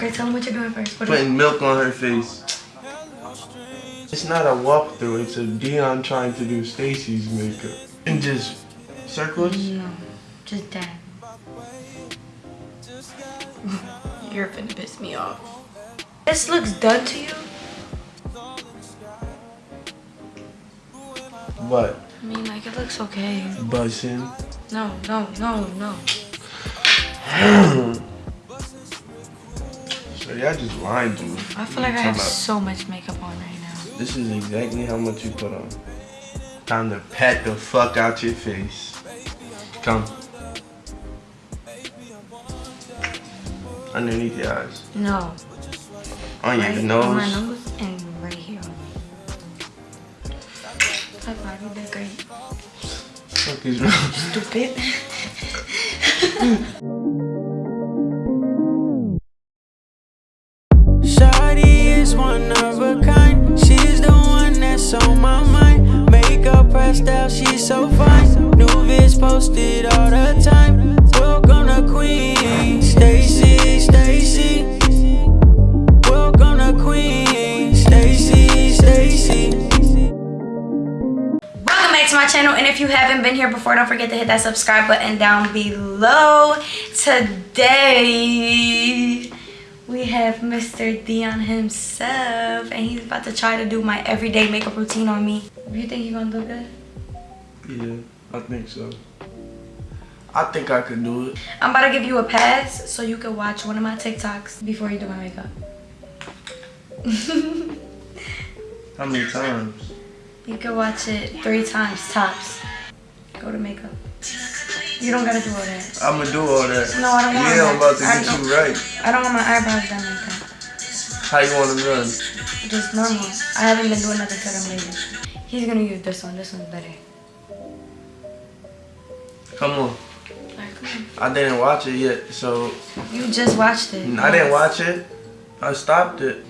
Okay, tell them what you're doing first. What Putting milk on her face. It's not a walkthrough, it's a Dion trying to do Stacy's makeup. And just circles? No, just dab. You're finna piss me off. This looks done to you? What? I mean, like, it looks okay. Buzzing. No, no, no, no. So y'all just lying to me. I feel like I have so much makeup on right now. This is exactly how much you put on. Time to pat the fuck out your face. Come. Underneath your eyes. No. On your right nose. on my nose and right here. Five, you did great. Fuck is wrong? Stupid. Out, she's so fine. New vids posted all the time. Welcome to Queen, Stacy, Stacy. Welcome to Queen, Stacy, Stacy. Welcome back to my channel and if you haven't been here before don't forget to hit that subscribe button down below. Today we have Mr. Dion himself and he's about to try to do my everyday makeup routine on me. You think you're gonna do good? Yeah, I think so. I think I could do it. I'm about to give you a pass so you can watch one of my TikToks before you do my makeup. How many times? You can watch it three times tops. Go to makeup. You don't gotta do all that. I'm gonna do all that. No, I don't want Yeah, I'm about to. I get you right. I don't want my eyebrows done like that. How you want them done? Just normal. I haven't been doing nothing to them lately. He's gonna use this one. This one's better. Come on. Come I didn't watch it yet, so. You just watched it. I didn't watch it. I stopped it.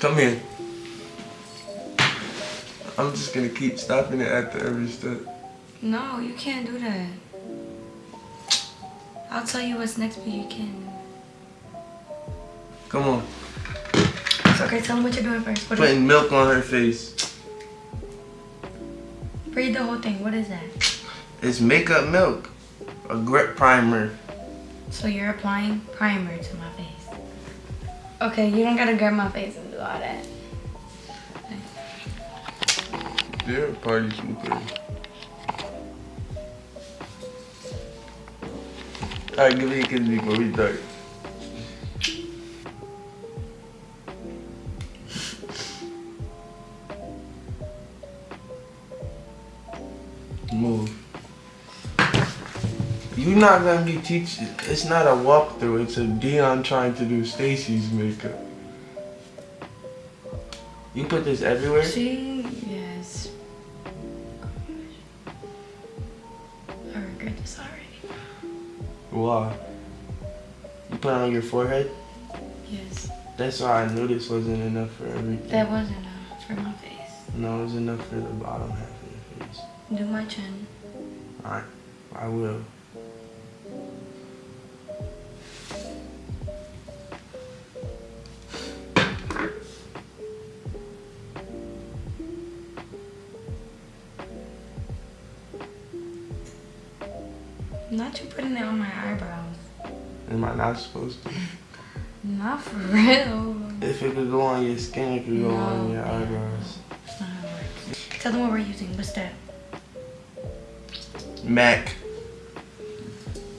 Come here. I'm just gonna keep stopping it after every step. No, you can't do that. I'll tell you what's next, but you can't. Come on. It's okay. Tell him what you're doing first. What Putting milk on her face. read the whole thing. What is that? It's makeup milk. A grip primer. So you're applying primer to my face. Okay, you don't gotta grab my face and do all that. They're a party super. Alright, give me a kiss before we start. You're not gonna be teaching. It's not a walkthrough. It's a Dion trying to do Stacy's makeup. You put this everywhere. See? Yes. I regret this already. Why? You put it on your forehead? Yes. That's why I knew this wasn't enough for everything. That wasn't enough for my face. No, it was enough for the bottom half of your face. Do my chin. Alright, I will. Not you putting it on my eyebrows. Am I not supposed to? Not for real. If it could go on your skin, it could go on your eyebrows. That's not how it works. Tell them what we're using. What's that? MAC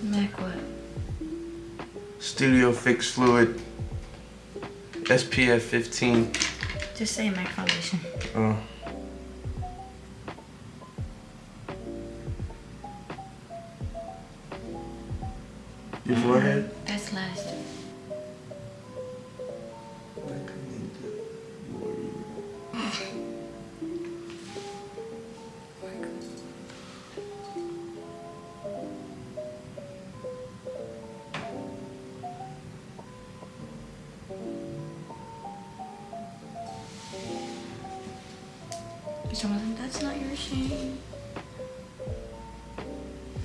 Mac what? Studio Fix Fluid SPF 15. Just say Mac foundation. Oh. Someone that's not your shame.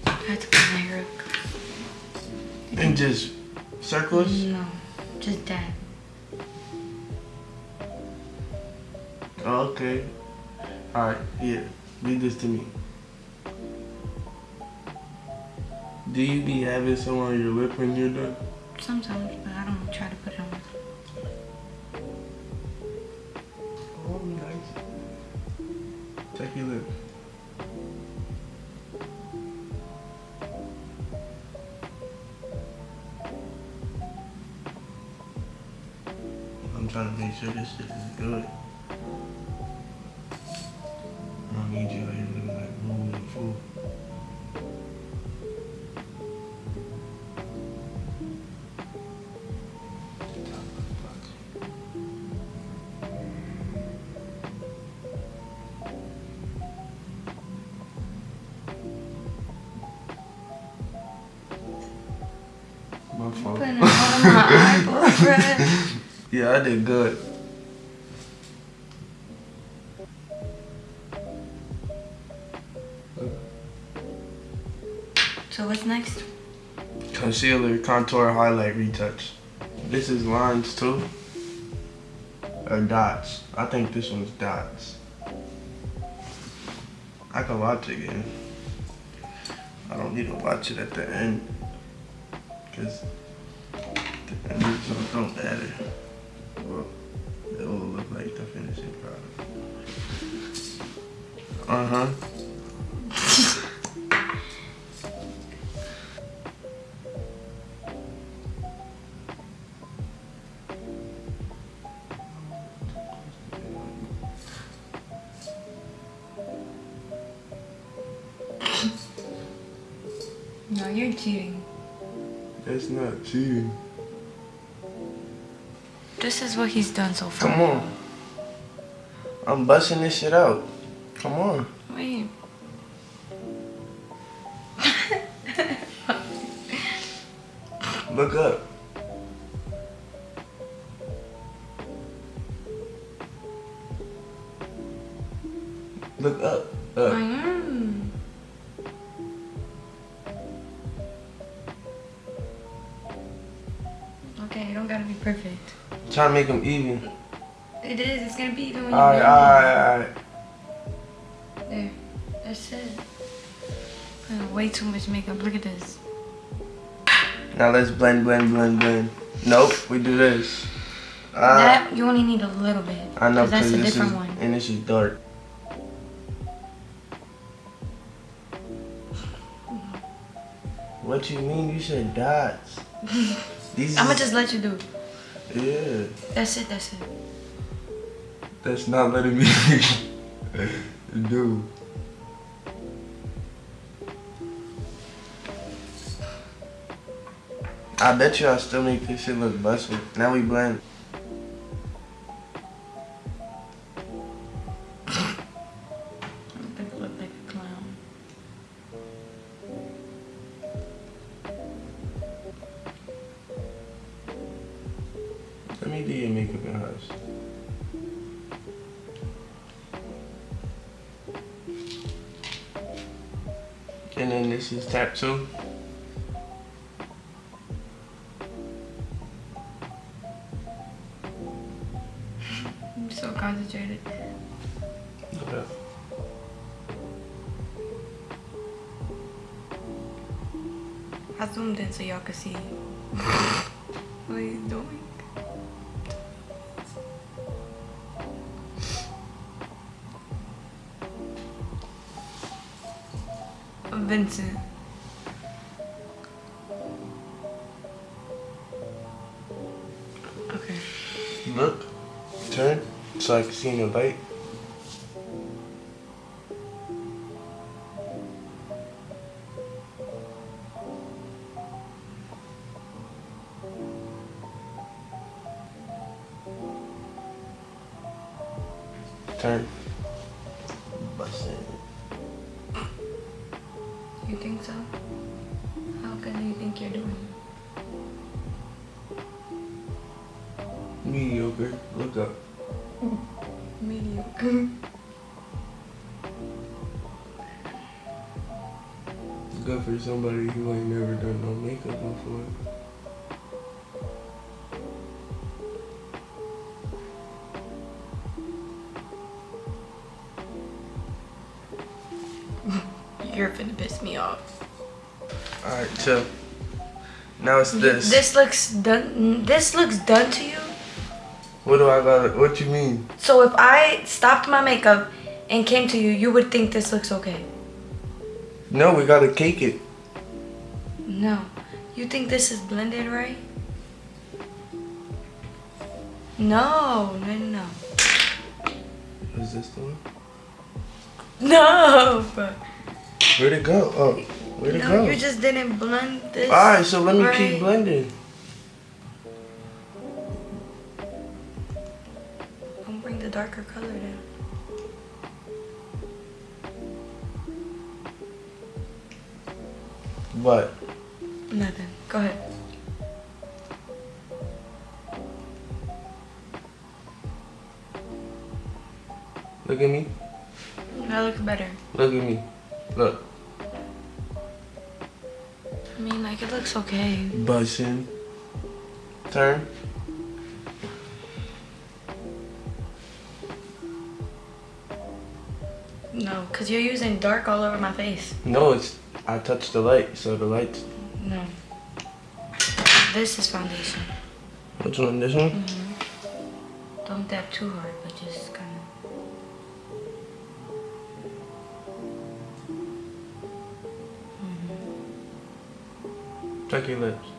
I had to put my hair up. And just circles? No, Just that. Oh, okay. Alright, yeah. Read this to me. Do you be having some on your lip when you're done? Sometimes, but I don't try to trying to make sure this shit is good. I don't need you out here looking like moving a fool. My fault. Putting it on my eyeball, bruh. Yeah, I did good. So what's next? Concealer, contour, highlight, retouch. This is lines too. Or dots. I think this one's dots. I can watch it again. I don't need to watch it at the end. Cause the end don't matter. It will look like the finishing product. Uh-huh. No, you're cheating. That's not cheating. This is what he's done so far. Come on. I'm busting this shit out. Come on. Gotta be perfect. Trying to make them even. It is. It's gonna be even when you All right, all right, all right. There. That's it. Putting way too much makeup. Look at this. Now let's blend, blend, blend, blend. Nope, we do this. Ah, that you only need a little bit. I know, Cause that's cause a different is, one. and this is dark. What you mean? You said dots. These I'ma just let you do. Yeah, That's it. That's it. that's not letting me do. I bet you I still make this shit look busted. Now we blend. This is tap two. I'm so concentrated. Okay. I zoomed in so y'all could see. what are you doing? Vincent. So I can see in the light. Turn. Bust it. You think so? How good do you think you're doing? Mediocre. Look up. Mediocre. Good for somebody who ain't never done no makeup before. You're finna piss me off. Alright, so now it's this. This looks done. This looks done to you. What do I got? What you mean? So if I stopped my makeup and came to you, you would think this looks okay. No, we gotta cake it. No. You think this is blended right? No, no, no. Is this the one? No. Where'd it go? Oh, where'd it No, go? you just didn't blend this. Alright, so let me right. keep blending. What? Nothing. Go ahead. Look at me. That looks better. Look at me. Look. I mean, like, it looks okay. Bussin'. Turn. No, because you're using dark all over my face. No, it's. I touched the light, so the light. No. This is foundation. Which one? This one? Don't dab too hard, but just kind of. Mm-hmm. Check your lips.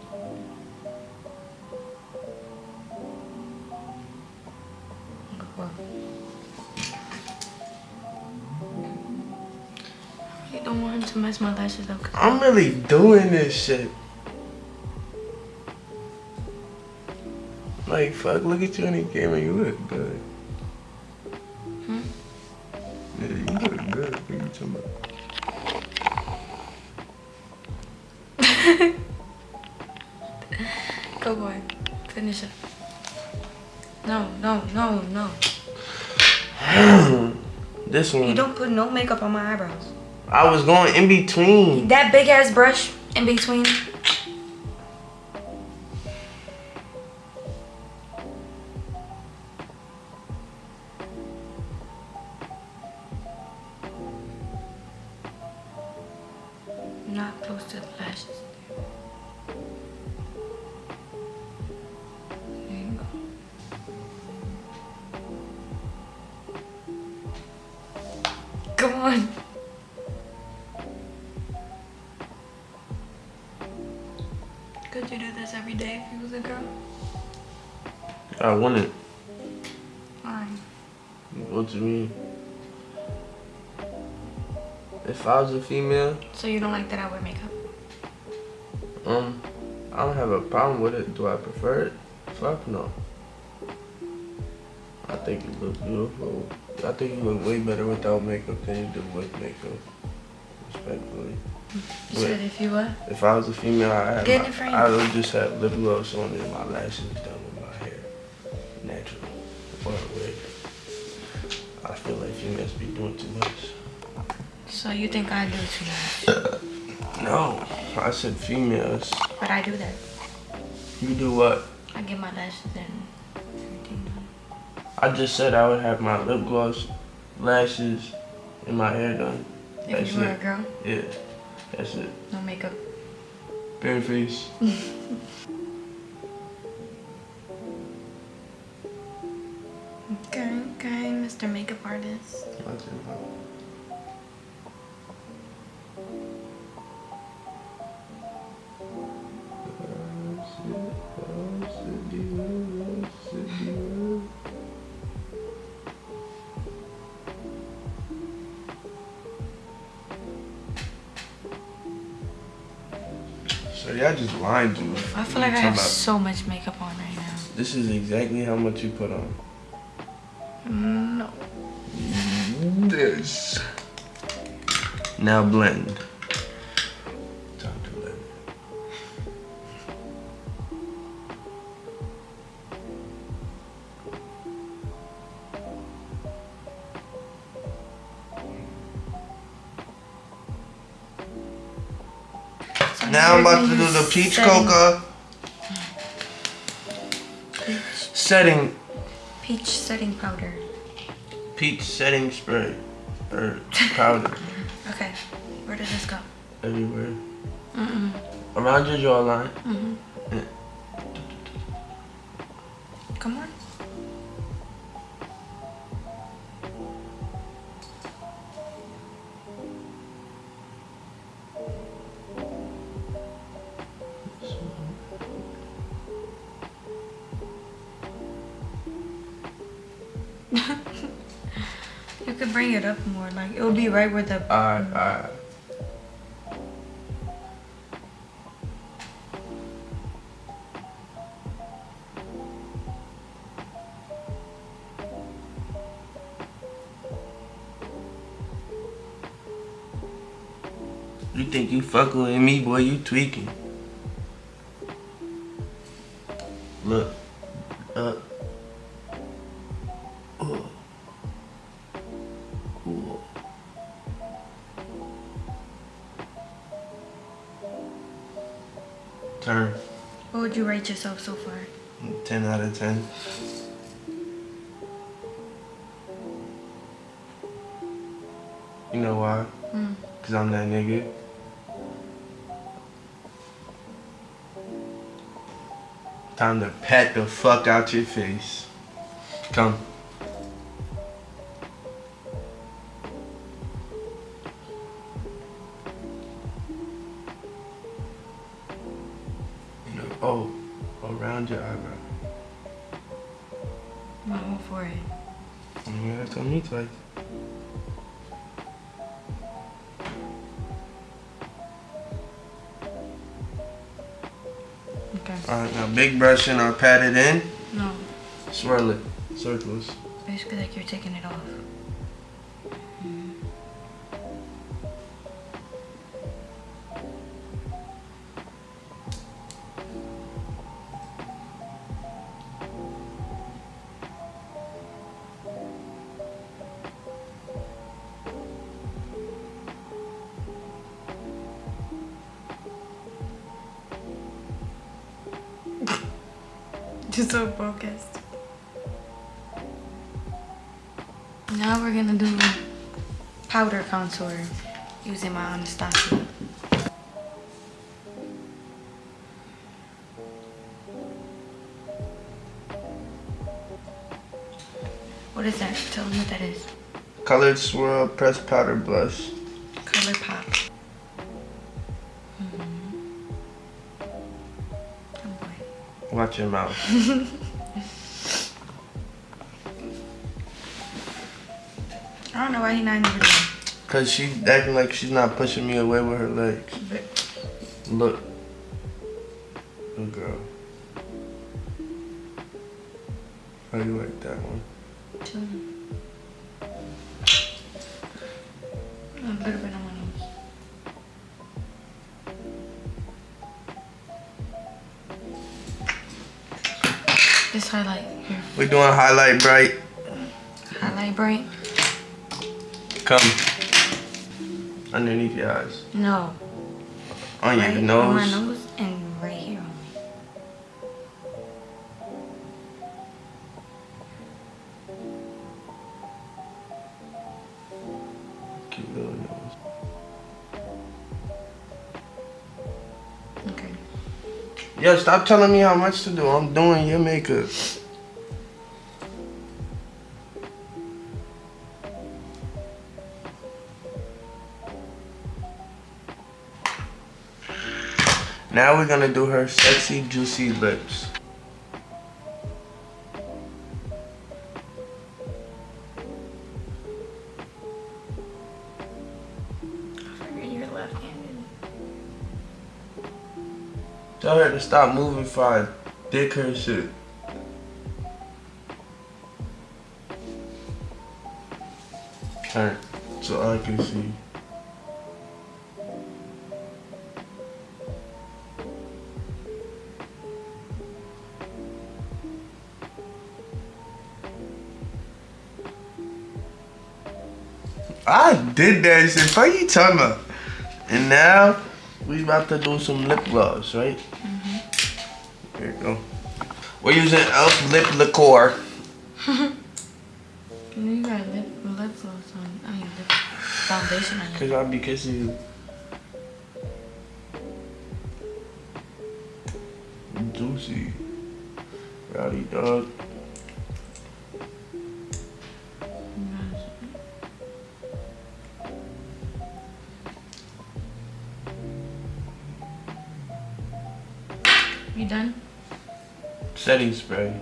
Want him to mess my lashes. 'cause- I'm really doing this shit. Like, fuck, look at you in the camera. You look good. Hmm? Yeah, you look good. What you talking about? Go boy. Finish it. No, no, no, no. This one. You don't put no makeup on my eyebrows. I was going in between. That big ass brush in between. Not close to the lashes. Come on. If you was a girl? I wouldn't. Why? What do you mean? If I was a female, So you don't like that I wear makeup? um, I don't have a problem with it. Do I prefer it? Fuck no. I think you look beautiful. I think you look way better without makeup than you do with makeup. Respectfully. You said if you what? If I was a female, I have my. I would just have lip gloss on and my lashes done with my hair, natural or wig. I feel like females be doing too much. So you think I do too much? No, I said females. But I do that. You do what? I get my lashes and everything done. I just said I would have my lip gloss, lashes, and my hair done. If That's you were a girl, Yeah, that's it. no makeup. Bare face. Okay, okay, Mr. Makeup Artist. So y'all just to me. I feel like I have so much makeup on right now. This is exactly how much you put on. Mm, no. This. Now blend. Peach setting- coca Peach, setting peach setting powder. peach setting spray or powder. Okay. Where does this go? Everywhere. Mm-mm. Around your jawline. Mm-hmm. Be right where the Alright, alright. You think you fucking with me, boy? You tweaking. Look. Yourself so far? 10 out of 10. You know why? Hmm. Cause I'm that nigga. Time to pat the fuck out your face. Come. Alright, now big brush and I'll pat it in. No. Swirl it. Circles. Basically like you're taking it off. Just so focused. Now we're gonna do powder contour using my Anastasia. What is that? Tell me what that is. Colored swirl, pressed powder blush. Your mouth. I don't know why he not even doing. Cause she's acting like she's not pushing me away with her legs. Look. Good girl. How do you like that one? Highlight here. We doing highlight bright. Highlight bright? Come. Underneath your eyes. No. On your nose. on my nose Yo, stop telling me how much to do. I'm doing your makeup. Now we're gonna do her sexy, juicy lips. Tell her to stop moving fine. Dick her shit. Turn so I can see. I did that shit. What you talking about? And now we about to do some lip gloss, right? go. We're using Elf Lip Liqueur. you got lip, lip gloss on, I mean lip foundation on Because I'll be kissing you. Juicy. Rowdy dog. Setting spray.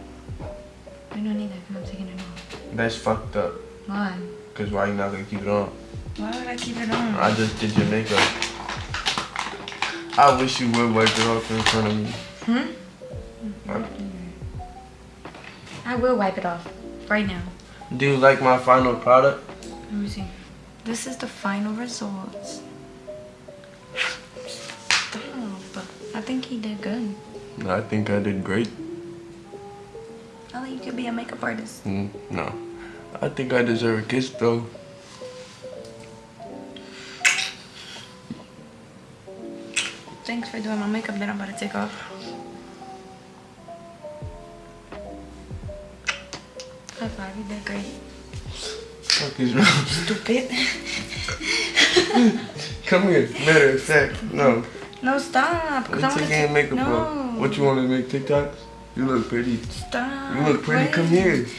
I don't need that. I'm taking it off. That's fucked up. Why? Cause why are you not gonna keep it on? Why would I keep it on? I just did your makeup. I wish you would wipe it off in front of me. Hmm? Uh, I will wipe it off right now. Do you like my final product? Let me see. This is the final results. Stop. I think he did good. I think I did great. I think you could be a makeup artist. Mm, no. I think I deserve a kiss though. Thanks for doing my makeup that I'm about to take off. High five, you did great. Fuck is wrong? Stupid. Come here. Matter of fact, no. no, stop. 'cause I again makeup no. bro? What you want to make TikToks? You look pretty. Stop. You look pretty. Come here.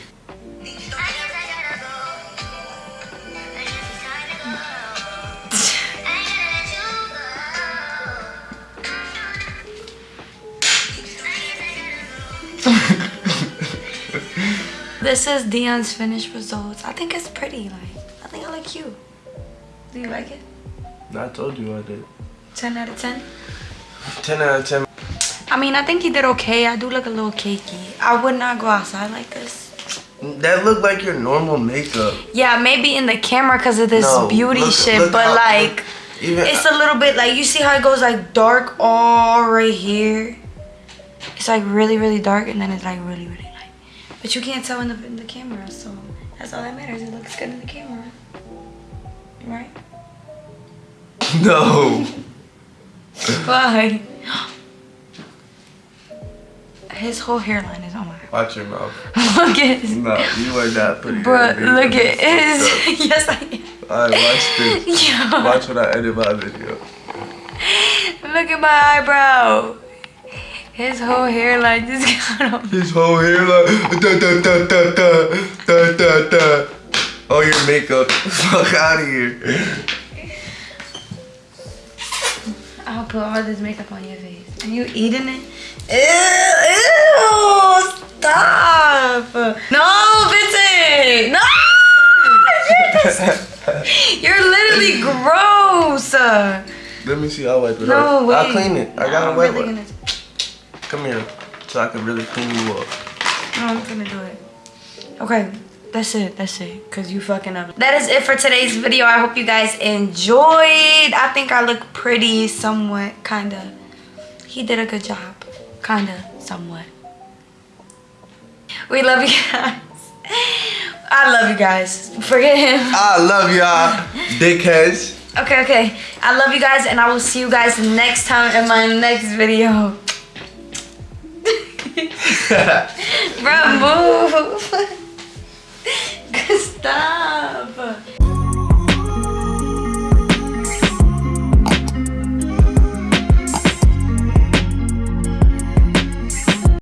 This is Dion's finished results. I think it's pretty. Like, I think I like you. Do you like it? I told you I did. 10 out of 10? 10 out of 10. I mean, I think you did okay. I do look a little cakey. I would not go outside like this. That looked like your normal makeup. Yeah, maybe in the camera because of this No, beauty look- shit, look but like, Even it's a little bit like, you see how it goes like dark all right here? It's like really, really dark and then it's like really, really light. But you can't tell in the, in the camera, so that's all that matters. It looks good in the camera. Right? no. Why? His whole hairline is on my. Watch your mouth. look at. His... No, you are not pretty. But look at his. Yes, I am. Alright, watch this. Yo. Watch when I edit my video. Look at my eyebrow. His whole hairline just got on. His whole hairline. Da, da, da, da, da, da, da. All your makeup. Fuck out of here. I'll put all this makeup on your face. Are you eating it? Ew, ew, stop. No, Vincent. No. You're literally gross. Let me see. I'll wipe it No, off. wait. I'll clean it. I No, got a I'm wet really one. gonna, Come here, so I can really clean you up. no, I'm gonna do it. Okay, that's it. That's it. Cause you fucking up. That is it for today's video. I hope you guys enjoyed. I think I look pretty, somewhat, kinda. He did a good job, kinda, somewhat. We love you guys. I love you guys. Forget him. I love y'all, dickheads. Okay, okay. I love you guys, and I will see you guys next time in my next video. Bro, move. Stop.